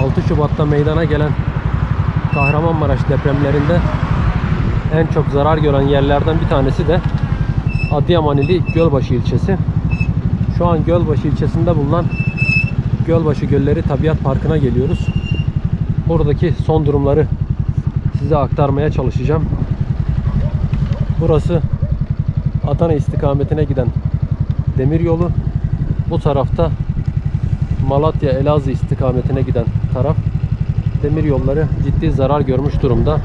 6 Şubat'ta meydana gelen Kahramanmaraş depremlerinde en çok zarar gören yerlerden bir tanesi de Adıyaman Gölbaşı ilçesi. Şu an Gölbaşı ilçesinde bulunan Gölbaşı Gölleri Tabiat Parkı'na geliyoruz. Buradaki son durumları size aktarmaya çalışacağım. Burası Adana istikametine giden demir yolu. Bu tarafta Malatya Elazığ istikametine giden taraf demir yolları ciddi zarar görmüş durumda.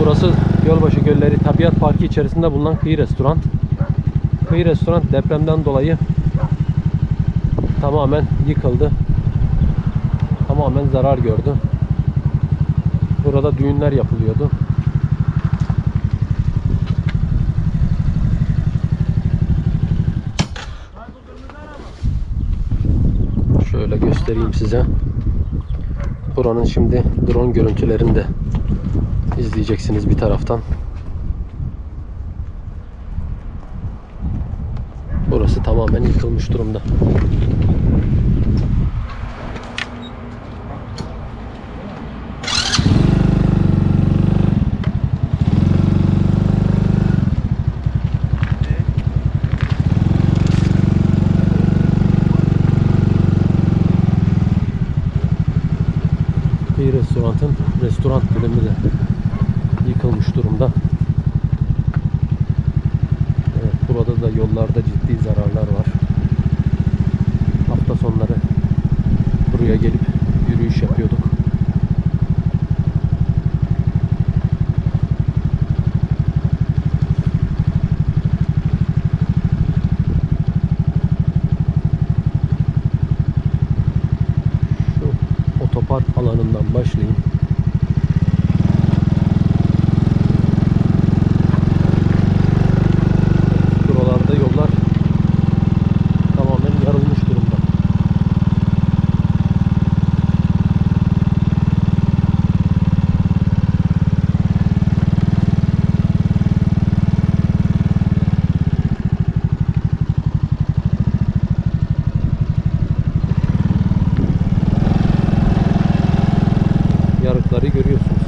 Burası Gölbaşı Gölleri Tabiat Parkı içerisinde bulunan kıyı restoran. Kıyı restoran depremden dolayı tamamen yıkıldı. Tamamen zarar gördü. Burada düğünler yapılıyordu. Şöyle göstereyim size. Buranın şimdi drone görüntülerini de izleyeceksiniz bir taraftan. Burası tamamen yıkılmış durumda. Kıyı restoranın restoran bölümü de yıkılmış durumda. Evet, burada da yollarda ciddi zararlar var. Hafta sonları buraya gelip yürüyüş yapıyorduk. Şu otopark alanından başlayayım. Buralarda yollar tamamen yarılmış durumda. Yarıkları görüyorsunuz.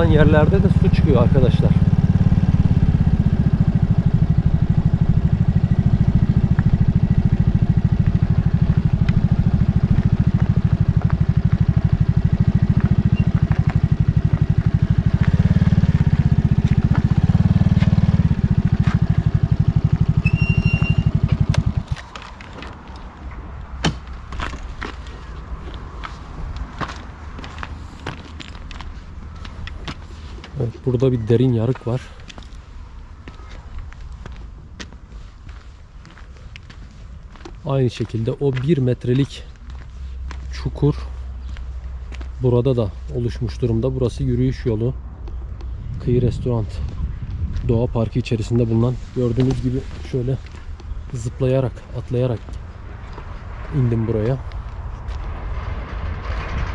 Yarılan yerlerde de su çıkıyor arkadaşlar. Evet, burada bir derin yarık var. Aynı şekilde o bir metrelik çukur burada da oluşmuş durumda. Burası yürüyüş yolu. Kıyı restoran. Doğa parkı içerisinde bulunan gördüğünüz gibi şöyle zıplayarak, atlayarak indim buraya.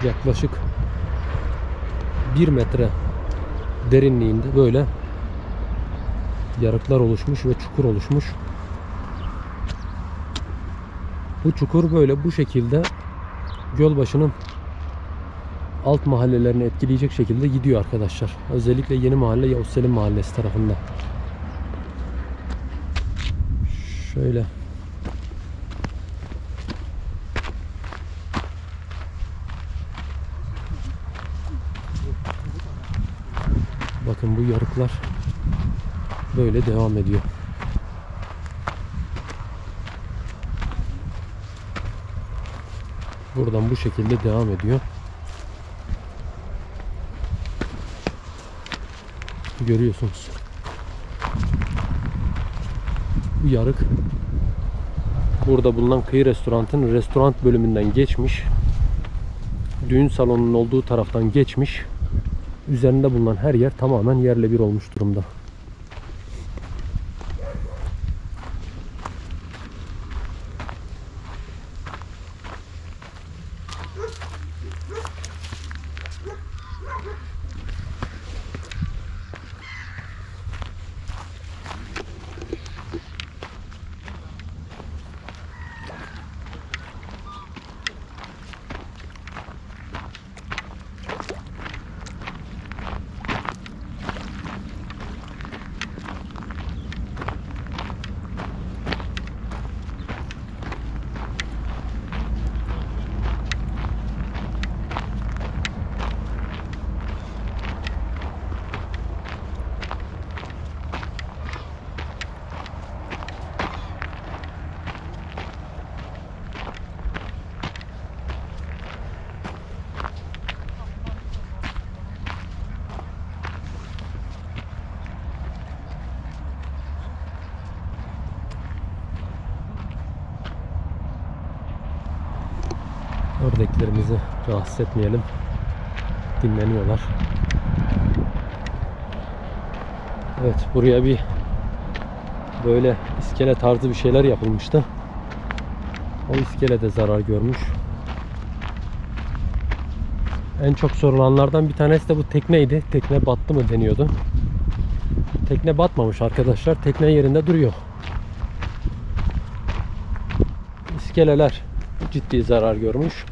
Yaklaşık 1 metre derinliğinde böyle yarıklar oluşmuş ve çukur oluşmuş. Bu çukur böyle bu şekilde Gölbaşı'nın alt mahallelerini etkileyecek şekilde gidiyor arkadaşlar. Özellikle yeni mahalle Yavuz Selim Mahallesi tarafında. Şöyle Bakın bu yarıklar böyle devam ediyor. Buradan bu şekilde devam ediyor. Görüyorsunuz. Bu yarık burada bulunan kıyı restoranın restoran bölümünden geçmiş. Düğün salonunun olduğu taraftan geçmiş üzerinde bulunan her yer tamamen yerle bir olmuş durumda. Oradakilerimizi rahatsız etmeyelim. Dinleniyorlar. Evet buraya bir böyle iskele tarzı bir şeyler yapılmıştı. O iskele de zarar görmüş. En çok sorulanlardan bir tanesi de bu tekneydi. Tekne battı mı deniyordu. Tekne batmamış arkadaşlar. Tekne yerinde duruyor. İskeleler ciddi zarar görmüş.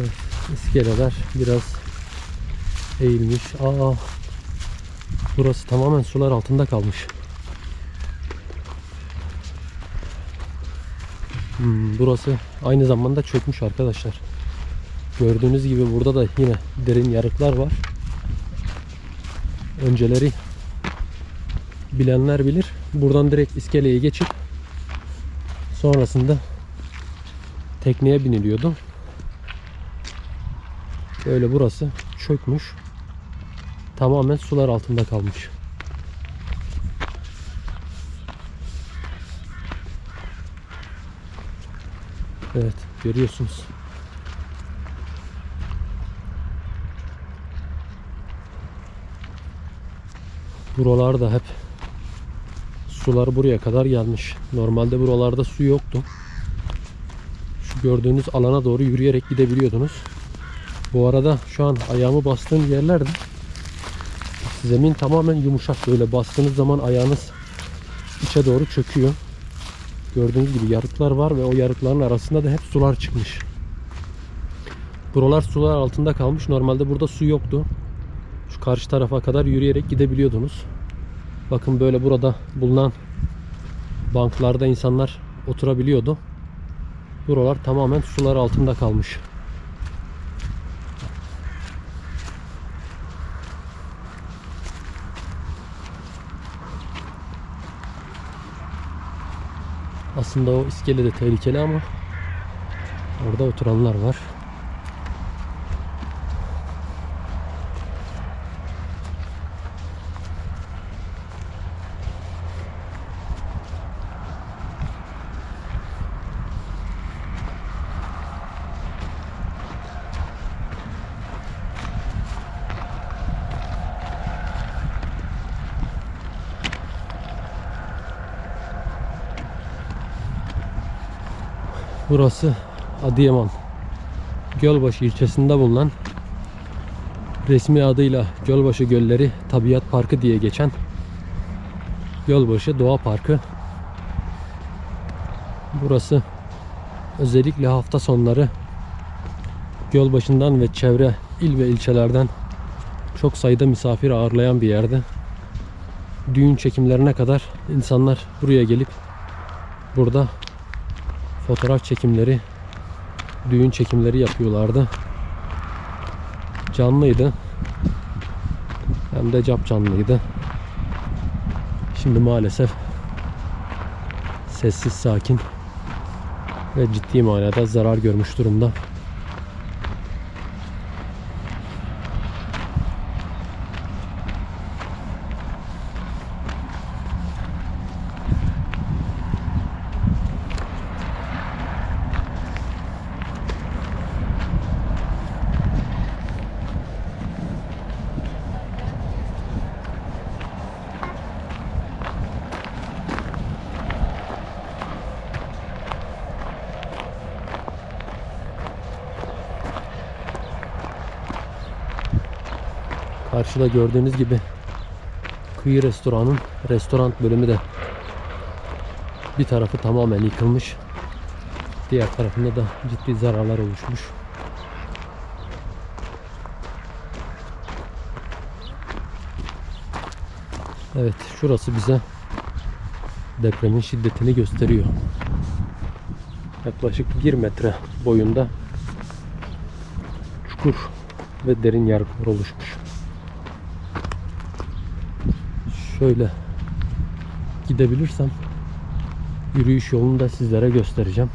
Evet, iskeleler biraz eğilmiş. Aa, burası tamamen sular altında kalmış. Hmm, burası aynı zamanda çökmüş arkadaşlar. Gördüğünüz gibi burada da yine derin yarıklar var. Önceleri bilenler bilir. Buradan direkt iskeleye geçip sonrasında tekneye biniliyordu. Böyle burası çökmüş. Tamamen sular altında kalmış. Evet görüyorsunuz. Buralar da hep sular buraya kadar gelmiş. Normalde buralarda su yoktu. Şu gördüğünüz alana doğru yürüyerek gidebiliyordunuz. Bu arada şu an ayağımı bastığım yerlerde zemin tamamen yumuşak. Böyle bastığınız zaman ayağınız içe doğru çöküyor. Gördüğünüz gibi yarıklar var ve o yarıkların arasında da hep sular çıkmış. Buralar sular altında kalmış. Normalde burada su yoktu. Şu karşı tarafa kadar yürüyerek gidebiliyordunuz. Bakın böyle burada bulunan banklarda insanlar oturabiliyordu. Buralar tamamen sular altında kalmış. Aslında o iskele de tehlikeli ama orada oturanlar var. Burası Adıyaman Gölbaşı ilçesinde bulunan resmi adıyla Gölbaşı Gölleri Tabiat Parkı diye geçen Gölbaşı Doğa Parkı. Burası özellikle hafta sonları Gölbaşı'ndan ve çevre il ve ilçelerden çok sayıda misafir ağırlayan bir yerde. Düğün çekimlerine kadar insanlar buraya gelip burada fotoğraf çekimleri, düğün çekimleri yapıyorlardı. Canlıydı. Hem de cap canlıydı. Şimdi maalesef sessiz sakin ve ciddi manada zarar görmüş durumda. Karşıda gördüğünüz gibi kıyı restoranın restoran bölümü de bir tarafı tamamen yıkılmış. Diğer tarafında da ciddi zararlar oluşmuş. Evet şurası bize depremin şiddetini gösteriyor. Yaklaşık 1 metre boyunda çukur ve derin yarıklar oluşmuş. Şöyle gidebilirsem yürüyüş yolunu da sizlere göstereceğim.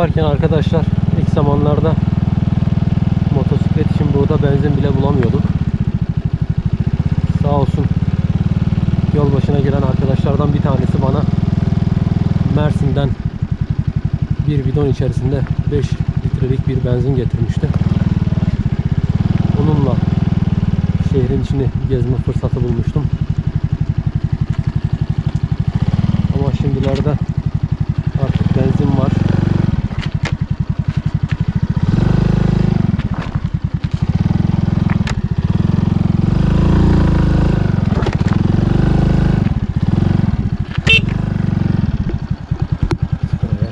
Yaparken arkadaşlar ilk zamanlarda motosiklet için burada benzin bile bulamıyorduk. Sağ olsun yol başına gelen arkadaşlardan bir tanesi bana Mersin'den bir bidon içerisinde 5 litrelik bir benzin getirmişti. Onunla şehrin içini gezme fırsatı bulmuştum. Ama şimdilerde artık benzin var. Şöyle.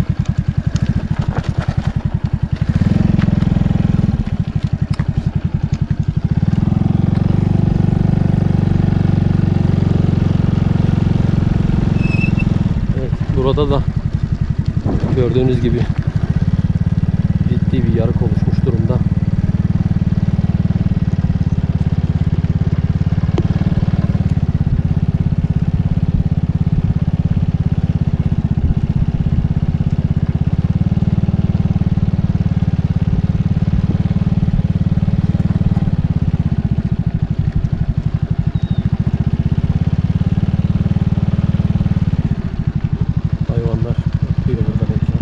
Evet, burada da gördüğünüz gibi ciddi bir yarık oluşmuş durumda. Hayvanlar ötüyor burada bekliyor.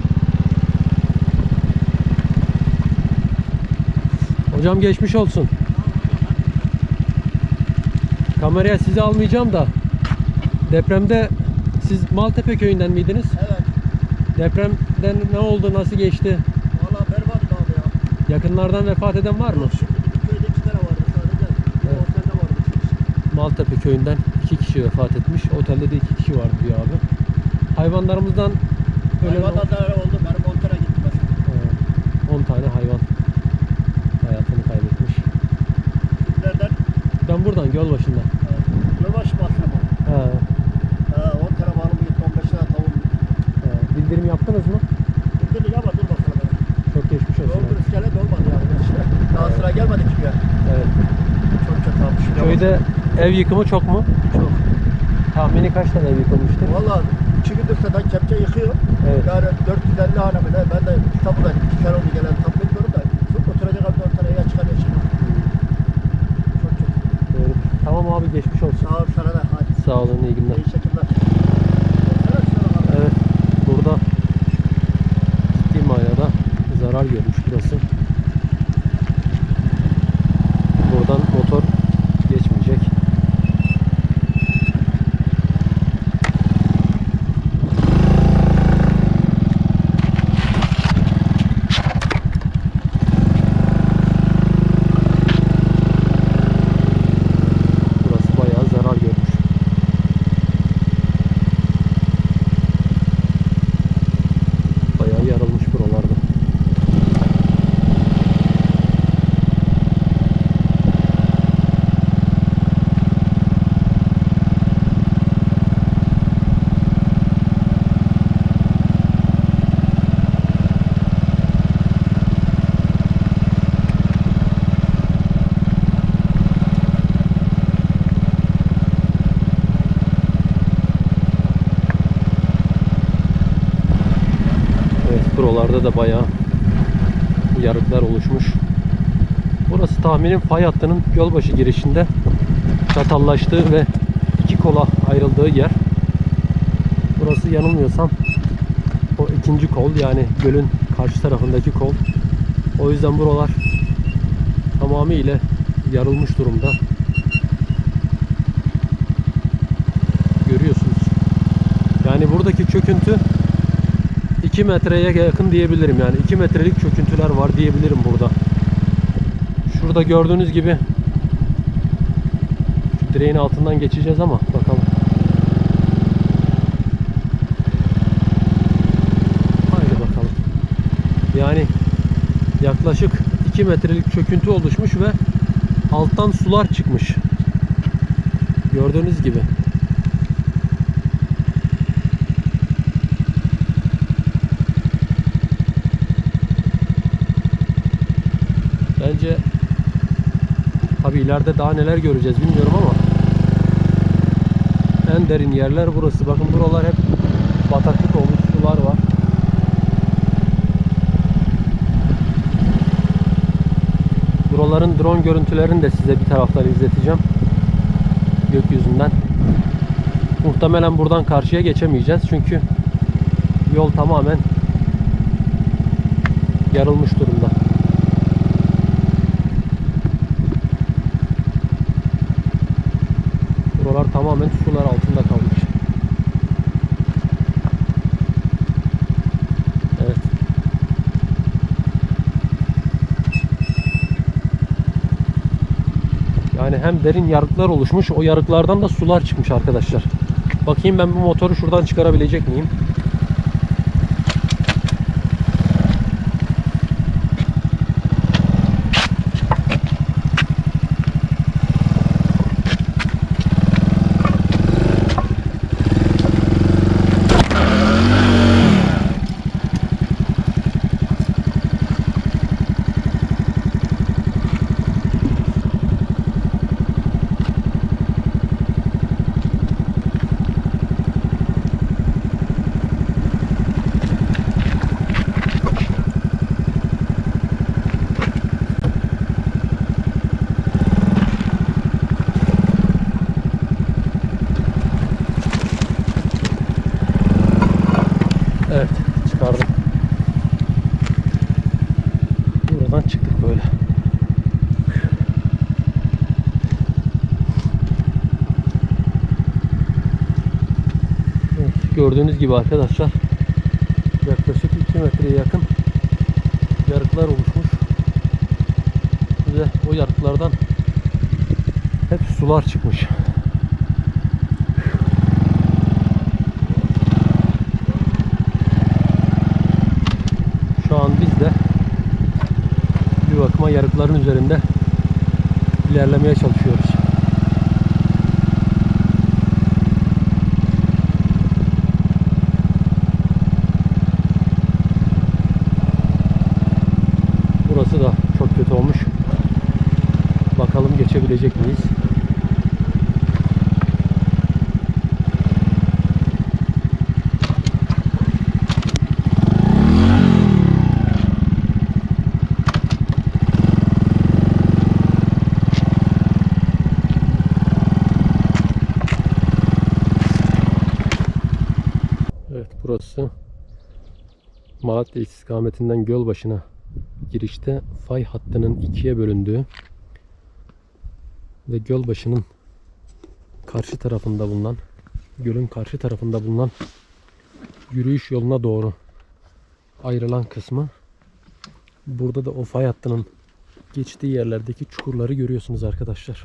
Hocam geçmiş olsun. Kameraya sizi almayacağım da depremde siz Maltepe köyünden miydiniz? Evet. Depremden ne oldu, nasıl geçti? Valla berbat abi ya. Yakınlardan vefat eden var mı? Köyde iki tane vardı sadece. Evet. otelde vardı. Maltepe köyünden iki kişi vefat etmiş. Otelde de iki kişi var diyor abi. Hayvanlarımızdan ölen Hayvanda da öyle oldu. Köyde ev yıkımı çok mu? Çok. Tahmini kaç tane ev yıkılmıştır? Valla iki gündür zaten kepçe yıkıyor. Evet. Yani 450 hane mi ne? Ben de İstanbul'da iki kere oldu gelen tam bilmiyorum da. Oturacak abi 4 tane yer çıkarıyor şimdi. Çok kötü. Doğru. Tamam abi geçmiş olsun. Sağ ol sana da. Hadi. Sağ olun iyi günler. İyi bak. Evet. Burada ciddi manada zarar görmüş burası. Buradan motor geçmeyecek. Burası bayağı zarar görmüş. Bayağı yarılmış buralarda. Evet buralarda da bayağı yarıklar oluşmuş. Burası tahminim fay hattının Gölbaşı girişinde çatallaştığı ve iki kola ayrıldığı yer. Burası yanılmıyorsam o ikinci kol yani gölün karşı tarafındaki kol. O yüzden buralar tamamıyla yarılmış durumda. Görüyorsunuz. Yani buradaki çöküntü 2 metreye yakın diyebilirim yani 2 metrelik çöküntüler var diyebilirim burada. Şurada gördüğünüz gibi direğin altından geçeceğiz ama bakalım. Haydi bakalım. Yani yaklaşık 2 metrelik çöküntü oluşmuş ve alttan sular çıkmış. Gördüğünüz gibi. İleride daha neler göreceğiz bilmiyorum ama en derin yerler burası. Bakın buralar hep bataklık olmuş sular var. Buraların drone görüntülerini de size bir taraftan izleteceğim. Gökyüzünden. Muhtemelen buradan karşıya geçemeyeceğiz. Çünkü yol tamamen yarılmış durumda. Derin yarıklar oluşmuş, o yarıklardan da sular çıkmış arkadaşlar. Bakayım ben bu motoru şuradan çıkarabilecek miyim? Evet, çıkardım. Buradan çıktık böyle. Evet, gördüğünüz gibi arkadaşlar yaklaşık 2 metreye yakın yarıklar oluşmuş. Ve o yarıklardan hep sular çıkmış. Şu an biz de bir bakıma yarıkların üzerinde ilerlemeye çalışıyoruz. Burası da çok kötü olmuş. Bakalım geçebilecek miyiz? Evet burası Malatya istikametinden Gölbaşı'na girişte fay hattının ikiye bölündüğü ve Gölbaşı'nın karşı tarafında bulunan gölün karşı tarafında bulunan yürüyüş yoluna doğru ayrılan kısmı burada da o fay hattının geçtiği yerlerdeki çukurları görüyorsunuz arkadaşlar.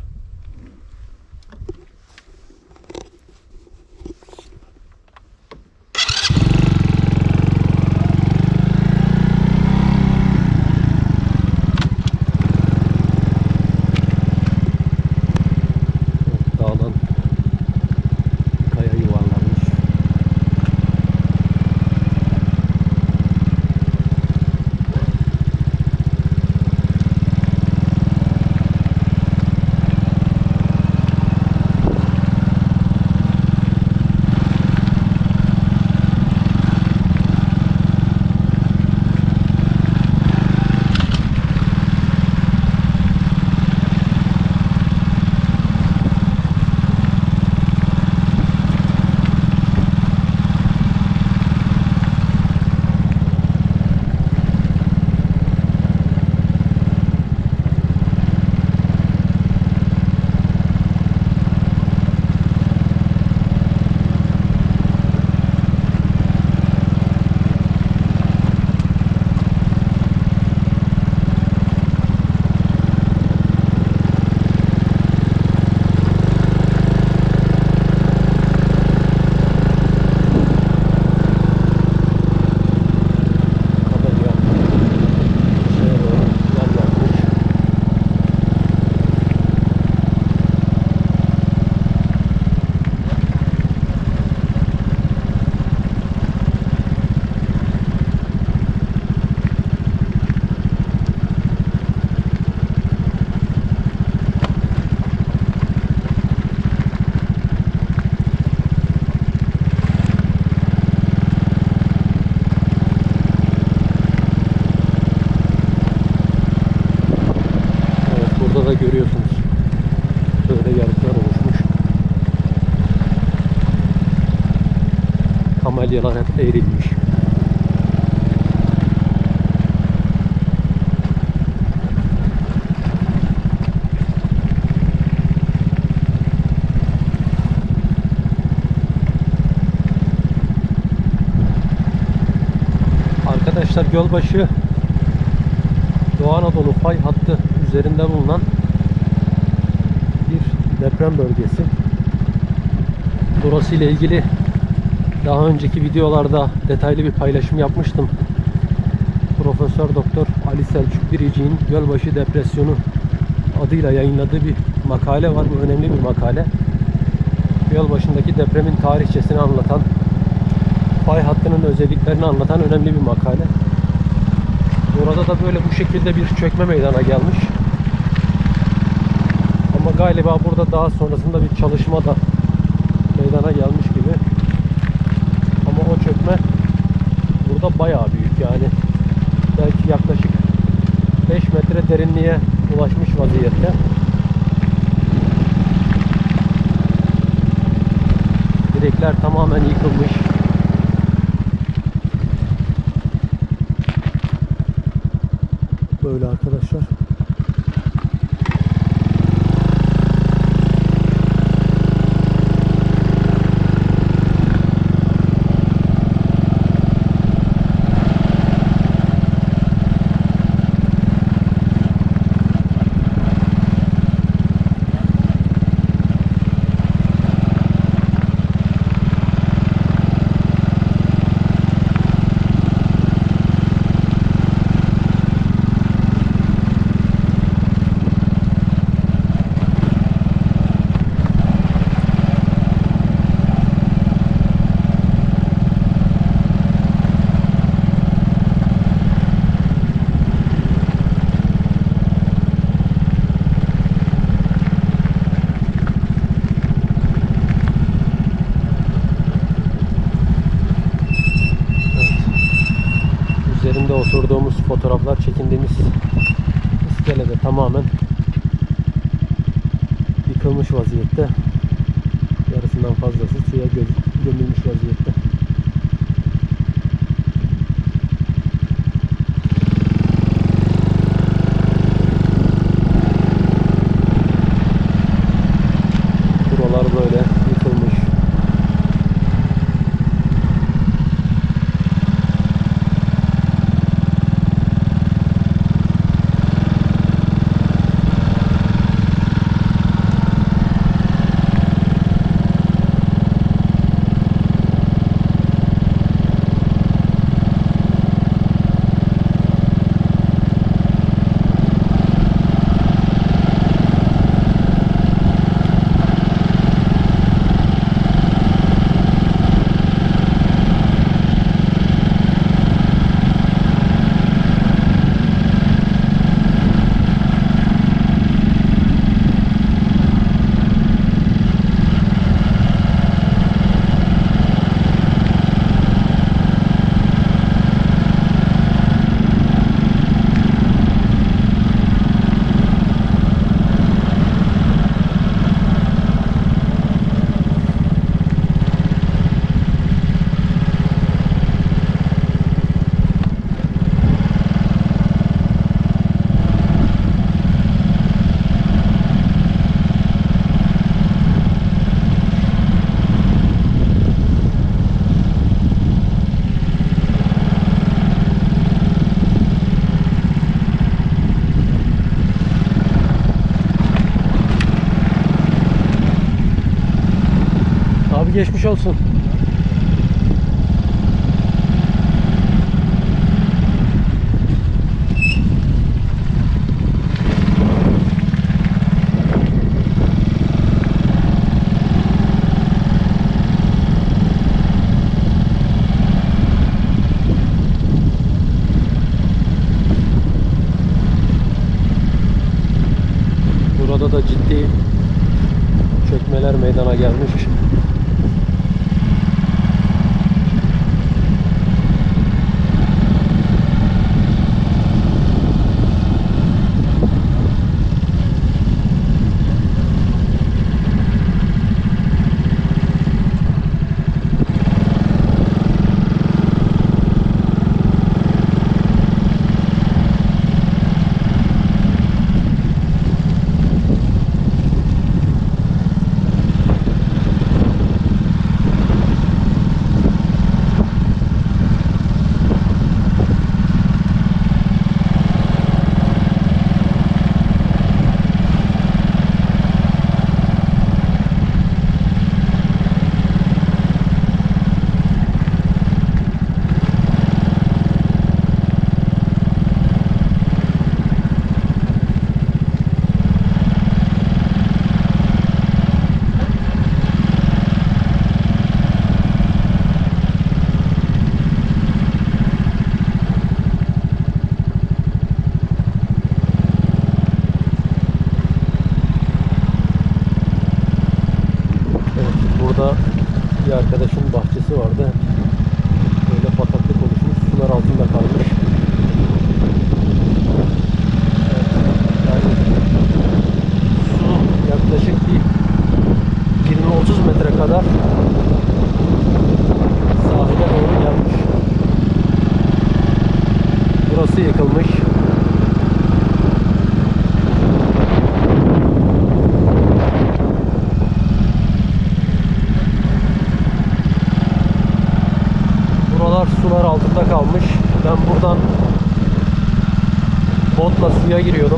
Arkadaşlar Gölbaşı Doğu Anadolu fay hattı üzerinde bulunan bir deprem bölgesi. Burası ile ilgili daha önceki videolarda detaylı bir paylaşım yapmıştım. Profesör Doktor Ali Selçuk Biricik'in Gölbaşı Depresyonu adıyla yayınladığı bir makale var. Bu önemli bir makale. Gölbaşı'ndaki depremin tarihçesini anlatan, fay hattının özelliklerini anlatan önemli bir makale. Burada da böyle bu şekilde bir çökme meydana gelmiş. Ama galiba burada daha sonrasında bir çalışma da meydana gelmiş gibi. Ama o çökme burada bayağı büyük yani. Belki yaklaşık 5 metre derinliğe ulaşmış vaziyette. Direkler tamamen yıkılmış. Böyle olsun. Burada da ciddi çökmeler meydana gelmiş. Bir arkadaşın bahçesi vardı. Böyle bataklık oluşmuş. Sular altında kalmış. Yani su yaklaşık bir 20-30 metre kadar sahile doğru gelmiş. Burası yıkılmış. Buralar sular altında kalmış. Ben buradan botla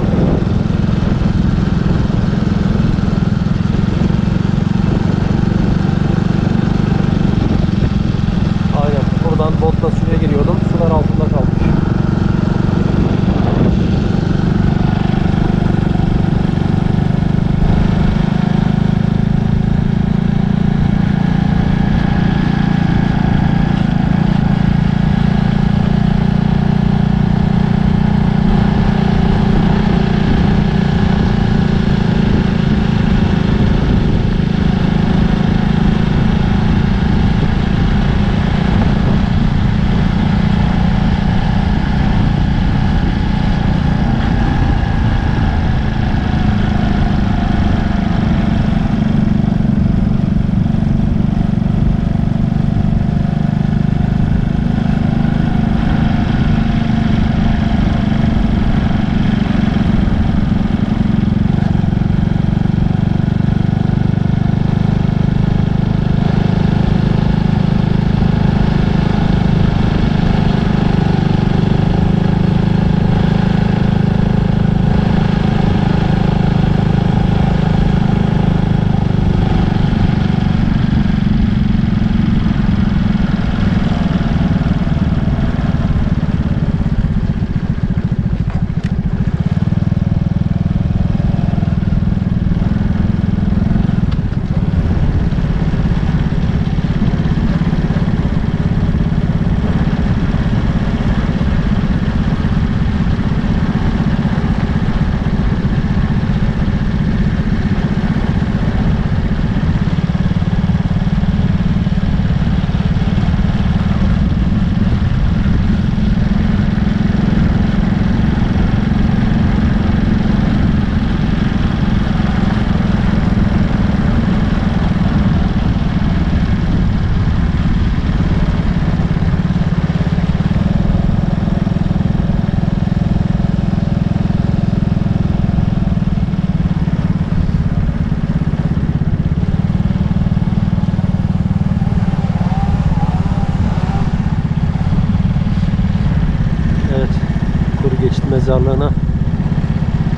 mezarlığına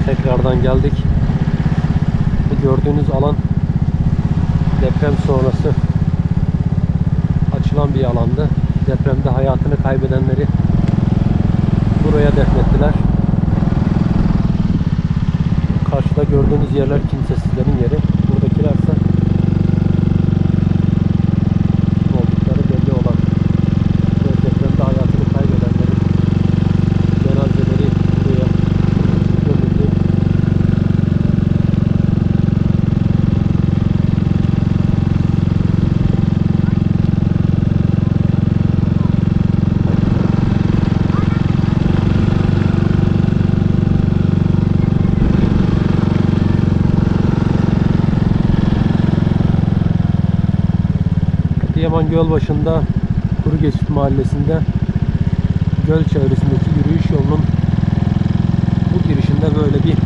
tekrardan geldik. Bu gördüğünüz alan deprem sonrası açılan bir alandı. Depremde hayatını kaybedenleri buraya defnettiler. Karşıda gördüğünüz yerler kimsesizlerin yeri. Buradakilerse kim oldukları belli olan ve depremde hayatını kaybedenlerin cenazeleri buraya gömüldü. Adıyaman Gölbaşı'nda Kuru Geçit Mahallesi'nde göl çevresindeki yürüyüş yolunun bu girişinde böyle bir